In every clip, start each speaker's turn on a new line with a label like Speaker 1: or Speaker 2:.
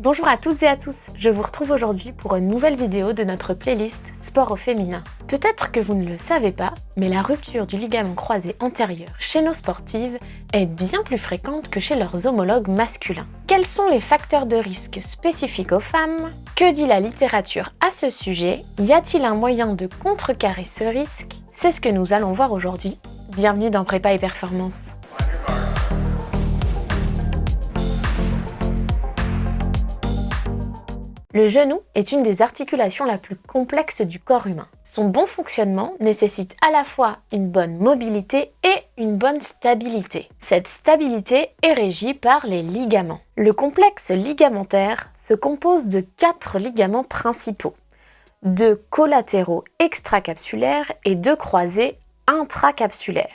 Speaker 1: Bonjour à toutes et à tous, je vous retrouve aujourd'hui pour une nouvelle vidéo de notre playlist Sport au féminin. Peut-être que vous ne le savez pas, mais la rupture du ligament croisé antérieur chez nos sportives est bien plus fréquente que chez leurs homologues masculins. Quels sont les facteurs de risque spécifiques aux femmes? Que dit la littérature à ce sujet? Y a-t-il un moyen de contrecarrer ce risque? C'est ce que nous allons voir aujourd'hui. Bienvenue dans Prépa et Performance. Le genou est une des articulations la plus complexe du corps humain. Son bon fonctionnement nécessite à la fois une bonne mobilité et une bonne stabilité. Cette stabilité est régie par les ligaments. Le complexe ligamentaire se compose de quatre ligaments principaux, deux collatéraux extracapsulaires et deux croisés intracapsulaires.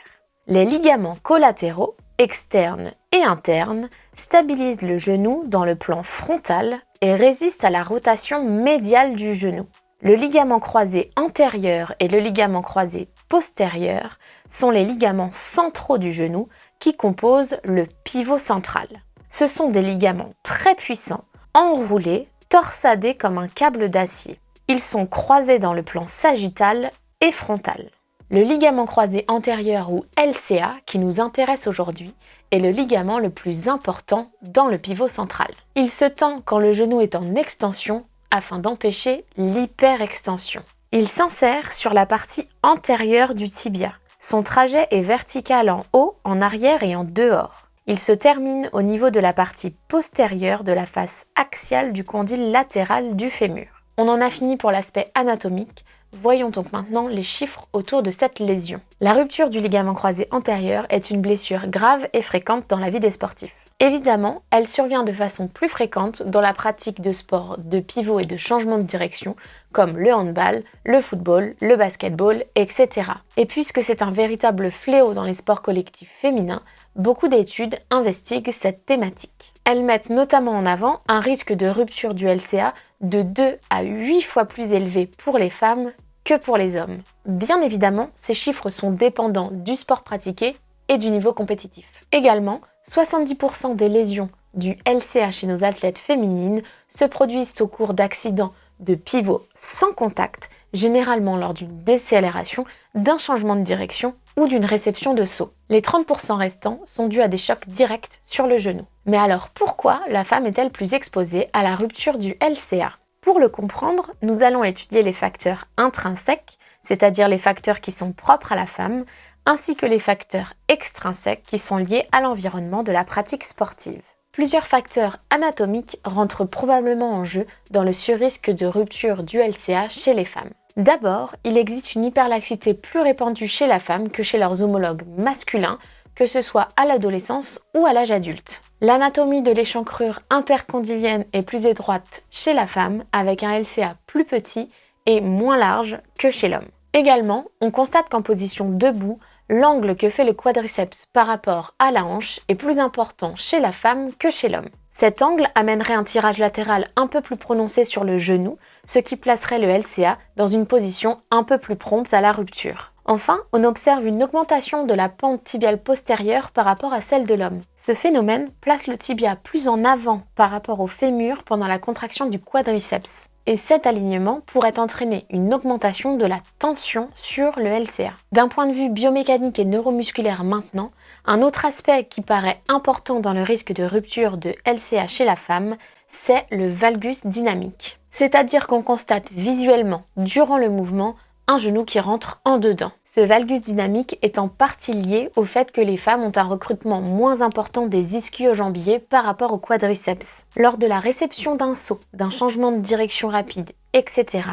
Speaker 1: Les ligaments collatéraux, externes et internes, stabilisent le genou dans le plan frontal et résiste à la rotation médiale du genou. Le ligament croisé antérieur et le ligament croisé postérieur sont les ligaments centraux du genou qui composent le pivot central. Ce sont des ligaments très puissants, enroulés, torsadés comme un câble d'acier. Ils sont croisés dans le plan sagittal et frontal. Le ligament croisé antérieur ou LCA qui nous intéresse aujourd'hui est le ligament le plus important dans le pivot central. Il se tend quand le genou est en extension afin d'empêcher l'hyperextension. Il s'insère sur la partie antérieure du tibia. Son trajet est vertical en haut, en arrière et en dehors. Il se termine au niveau de la partie postérieure de la face axiale du condyle latéral du fémur. On en a fini pour l'aspect anatomique, Voyons donc maintenant les chiffres autour de cette lésion. La rupture du ligament croisé antérieur est une blessure grave et fréquente dans la vie des sportifs. Évidemment, elle survient de façon plus fréquente dans la pratique de sports de pivot et de changement de direction comme le handball, le football, le basketball, etc. Et puisque c'est un véritable fléau dans les sports collectifs féminins, beaucoup d'études investiguent cette thématique. Elles mettent notamment en avant un risque de rupture du LCA de 2 à 8 fois plus élevé pour les femmes que pour les hommes. Bien évidemment, ces chiffres sont dépendants du sport pratiqué et du niveau compétitif. Également, 70% des lésions du LCA chez nos athlètes féminines se produisent au cours d'accidents de pivot sans contact, généralement lors d'une décélération, d'un changement de direction ou d'une réception de saut. Les 30% restants sont dus à des chocs directs sur le genou. Mais alors pourquoi la femme est-elle plus exposée à la rupture du LCA Pour le comprendre, nous allons étudier les facteurs intrinsèques, c'est-à-dire les facteurs qui sont propres à la femme, ainsi que les facteurs extrinsèques qui sont liés à l'environnement de la pratique sportive. Plusieurs facteurs anatomiques rentrent probablement en jeu dans le surrisque de rupture du LCA chez les femmes. D'abord, il existe une hyperlaxité plus répandue chez la femme que chez leurs homologues masculins, que ce soit à l'adolescence ou à l'âge adulte. L'anatomie de l'échancrure intercondylienne est plus étroite chez la femme, avec un LCA plus petit et moins large que chez l'homme. Également, on constate qu'en position debout, l'angle que fait le quadriceps par rapport à la hanche est plus important chez la femme que chez l'homme. Cet angle amènerait un tirage latéral un peu plus prononcé sur le genou, ce qui placerait le LCA dans une position un peu plus prompte à la rupture. Enfin, on observe une augmentation de la pente tibiale postérieure par rapport à celle de l'homme. Ce phénomène place le tibia plus en avant par rapport au fémur pendant la contraction du quadriceps et cet alignement pourrait entraîner une augmentation de la tension sur le LCA. D'un point de vue biomécanique et neuromusculaire maintenant, un autre aspect qui paraît important dans le risque de rupture de LCA chez la femme, c'est le valgus dynamique. C'est-à-dire qu'on constate visuellement, durant le mouvement, un genou qui rentre en dedans. Ce valgus dynamique est en partie lié au fait que les femmes ont un recrutement moins important des ischio-jambiers par rapport au quadriceps. Lors de la réception d'un saut, d'un changement de direction rapide, etc.,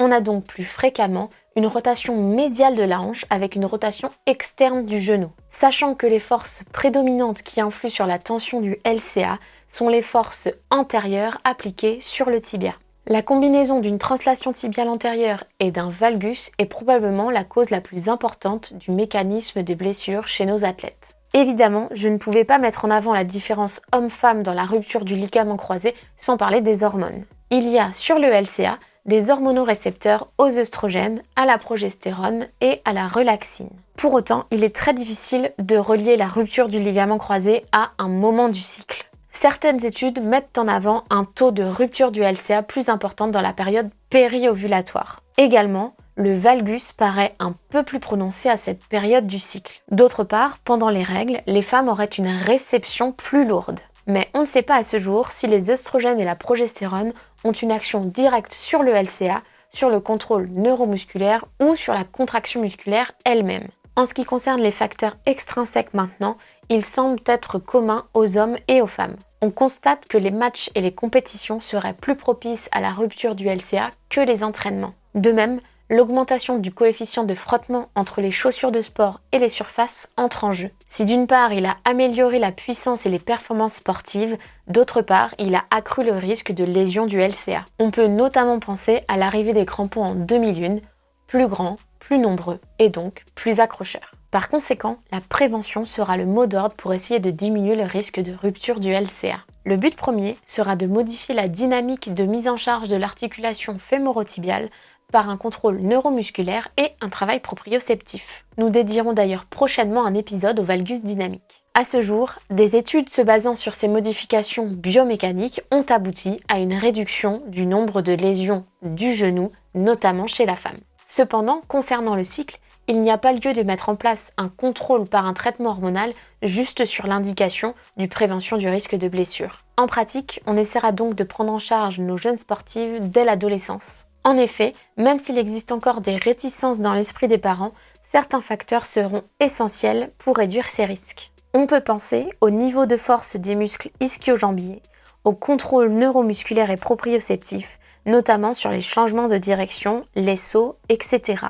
Speaker 1: on a donc plus fréquemment une rotation médiale de la hanche avec une rotation externe du genou. Sachant que les forces prédominantes qui influent sur la tension du LCA sont les forces antérieures appliquées sur le tibia. La combinaison d'une translation tibiale antérieure et d'un valgus est probablement la cause la plus importante du mécanisme des blessures chez nos athlètes. Évidemment, je ne pouvais pas mettre en avant la différence homme-femme dans la rupture du ligament croisé sans parler des hormones. Il y a sur le LCA des hormonorécepteurs aux œstrogènes, à la progestérone et à la relaxine. Pour autant, il est très difficile de relier la rupture du ligament croisé à un moment du cycle. Certaines études mettent en avant un taux de rupture du LCA plus important dans la période périovulatoire. Également, le valgus paraît un peu plus prononcé à cette période du cycle. D'autre part, pendant les règles, les femmes auraient une réception plus lourde. Mais on ne sait pas à ce jour si les œstrogènes et la progestérone ont une action directe sur le LCA, sur le contrôle neuromusculaire ou sur la contraction musculaire elle-même. En ce qui concerne les facteurs extrinsèques maintenant, ils semblent être communs aux hommes et aux femmes. On constate que les matchs et les compétitions seraient plus propices à la rupture du LCA que les entraînements. De même, l'augmentation du coefficient de frottement entre les chaussures de sport et les surfaces entre en jeu. Si d'une part il a amélioré la puissance et les performances sportives, d'autre part il a accru le risque de lésion du LCA. On peut notamment penser à l'arrivée des crampons en demi-lune, plus grands, plus nombreux et donc plus accrocheurs. Par conséquent, la prévention sera le mot d'ordre pour essayer de diminuer le risque de rupture du LCA. Le but premier sera de modifier la dynamique de mise en charge de l'articulation fémorotibiale par un contrôle neuromusculaire et un travail proprioceptif. Nous dédierons d'ailleurs prochainement un épisode au valgus dynamique. À ce jour, des études se basant sur ces modifications biomécaniques ont abouti à une réduction du nombre de lésions du genou, notamment chez la femme. Cependant, concernant le cycle, il n'y a pas lieu de mettre en place un contrôle par un traitement hormonal juste sur l'indication du prévention du risque de blessure. En pratique, on essaiera donc de prendre en charge nos jeunes sportives dès l'adolescence. En effet, même s'il existe encore des réticences dans l'esprit des parents, certains facteurs seront essentiels pour réduire ces risques. On peut penser au niveau de force des muscles ischio-jambiers, au contrôle neuromusculaire et proprioceptif, notamment sur les changements de direction, les sauts, etc.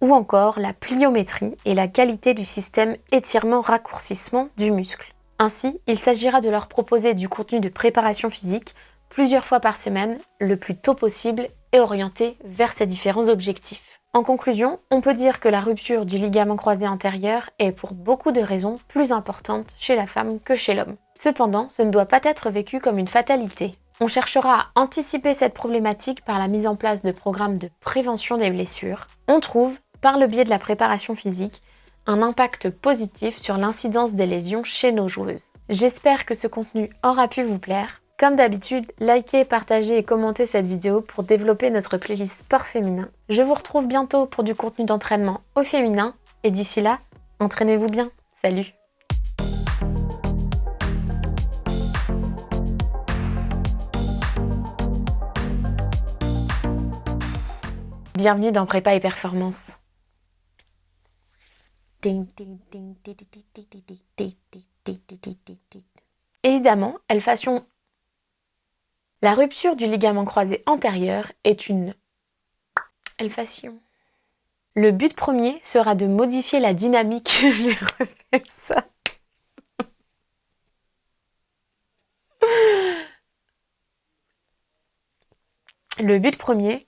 Speaker 1: Ou encore la pliométrie et la qualité du système étirement-raccourcissement du muscle. Ainsi, il s'agira de leur proposer du contenu de préparation physique plusieurs fois par semaine, le plus tôt possible et orienté vers ces différents objectifs. En conclusion, on peut dire que la rupture du ligament croisé antérieur est pour beaucoup de raisons plus importante chez la femme que chez l'homme. Cependant, ce ne doit pas être vécu comme une fatalité. On cherchera à anticiper cette problématique par la mise en place de programmes de prévention des blessures. On trouve, par le biais de la préparation physique, un impact positif sur l'incidence des lésions chez nos joueuses. J'espère que ce contenu aura pu vous plaire. Comme d'habitude, likez, partagez et commentez cette vidéo pour développer notre playlist sport féminin. Je vous retrouve bientôt pour du contenu d'entraînement au féminin et d'ici là, entraînez-vous bien. Salut Bienvenue dans Prépa et Performance. Évidemment, elles fassions la rupture du ligament croisé antérieur est une elfation. Le but premier sera de modifier la dynamique. J'ai refait ça. Le but premier.